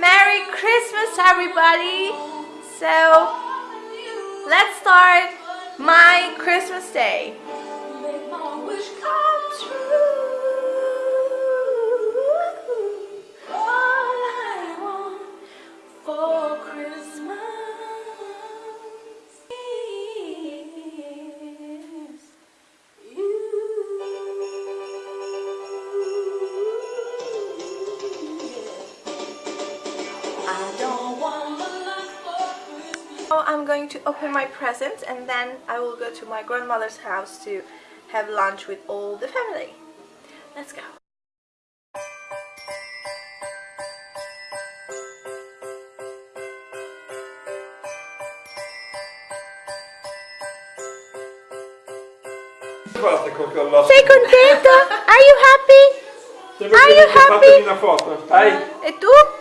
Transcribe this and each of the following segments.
Merry Christmas everybody! So let's start my Christmas day. So I'm going to open my presents and then I will go to my grandmother's house to have lunch with all the family. Let's go. Basta con quella Sei contento? Uh, are you happy? Are you che fatemi happy? una foto. Dai. Uh, e tu?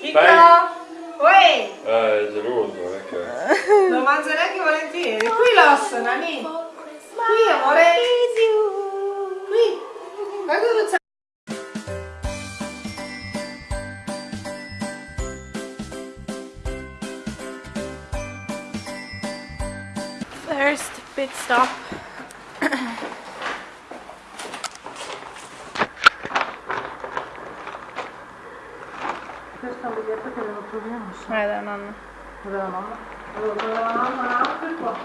Dai. Uè, Eh, è geloso, è che... lo mangerei anche volentieri. Qui l'osso, Nani. Qui, amore. Qui. Guarda dove c'è. First pit stop. Biglietto che devo proviamo. Eh, da nonna. Dove la mamma? Dove la mamma? Per qua.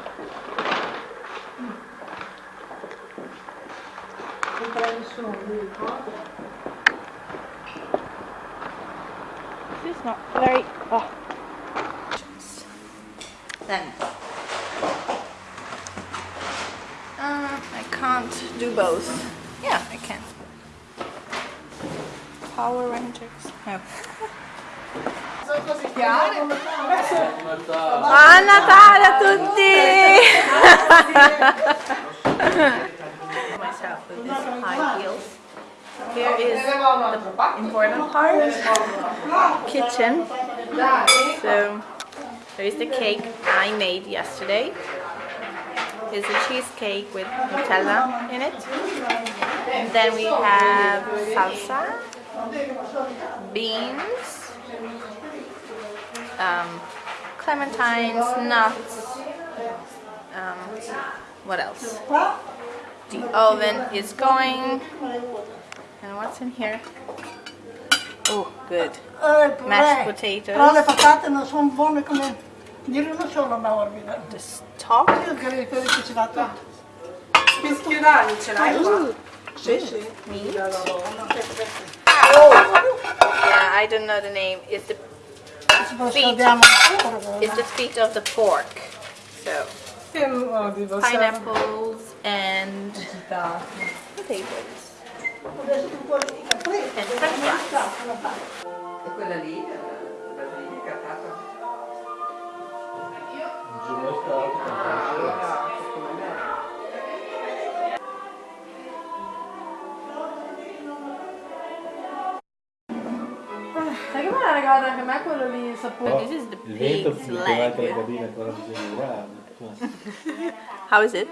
Non prendi su, dico. This is not very. Oh. Then. Uh, I can't do both. Yeah, I can. Power Rangers. No. Sono così chiare. Buon Natale a tutti! Myself with these high heels. Here is the important part, kitchen. So there is the cake I made yesterday. It's a cheesecake with Nutella in it. And then we have salsa, beans, um, clementines, nuts. Um, what else? The oven is going. And what's in here? Oh, good. Mashed potatoes. Però le patate non sono buone come dire uno solo una. The stock. Io credo che ci va tutto. Spischionali ce l'hai qua? Sì, sì. Meat. Yeah, I don't know the name. It's the Poi Feet. it's the feet of the pork. So Che no, dico, pineapples and potatoes adesso un po' di caprese. and french fries. Che regalato anche a me quello lì, il sapore? This is the Il vento pig's mi chiama anche la leg. cabina con la visione grande. How is it?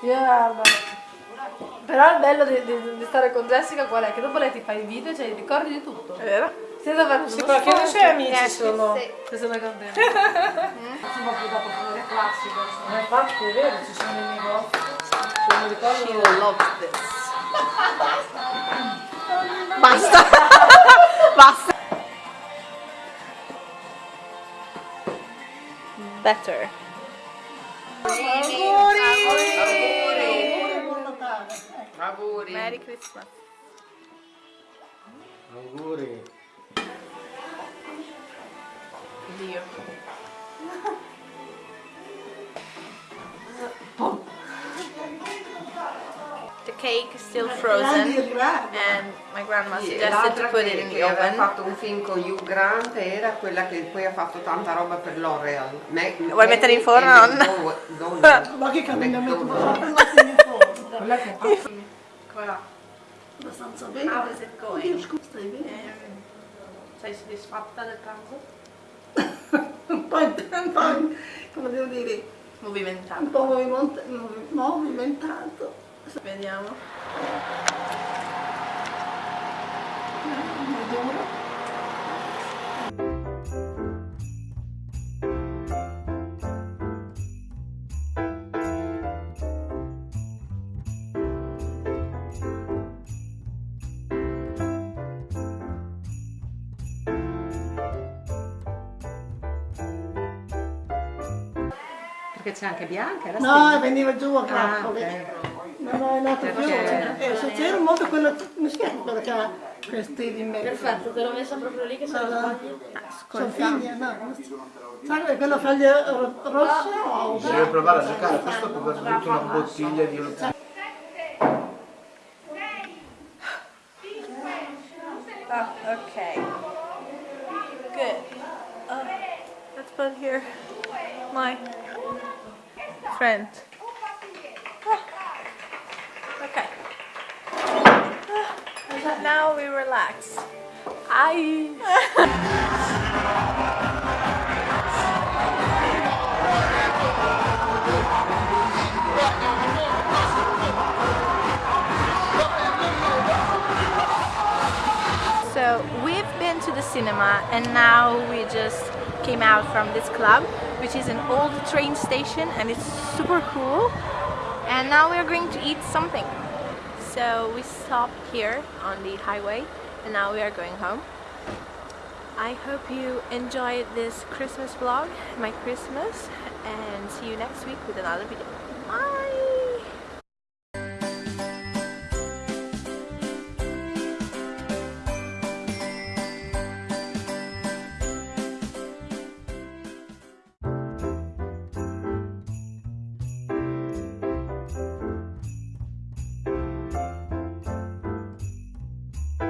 Yeah, Però il bello di, di- di stare con Jessica qual è? Che dopo lei ti fa i video, cioè ti ricordi di tutto. È vero? Senza fare Sì, perché noi suoi amici sono... Se sono contenta. Faccio un po' più dopo come classico. Ma infatti è vero, ci sono i negozi. Cioè, mi ricordo... She loves this. Basta. Basta. Better. Buon Natale. Auguri. Merry Christmas. Auguri. Dio. Cake still frozen and my grandma e suggested to put che, it in the oven. fatto un film con Hugh Grant era quella che poi ha fatto tanta roba per L'Oreal. Vuoi mettere in forno. Ma che McDonald's. fa? Quella che Come va? Abbastanza bene. How is it going? Stai bene? Sei soddisfatta del pranzo? Un po', po', come devo dire, Movimentato. un po' Vediamo. Mm, non. Perché c'è anche bianca? no, veniva giù a grappole. Ah, okay ok. No, è nato. Perché- Eh, se c'era molto quello, come si chiama quello che ha questi di mezzo? Perfetto, te l'ho messa proprio lì che se No, la no. si- Sai quello foglie ro- rosse o Se vuoi provare a giocare a questo puoi aver avuto una bottiglia di un Oh, okay. Good. Uh, let's put here my friend. Now we relax. I. So we've been to the cinema and now we just came out from this club which is an old train station and it's super cool and now we're going to eat something. So we stopped here on the highway and now we are going home. I hope you enjoyed this Christmas vlog, my Christmas, and see you next week with another video.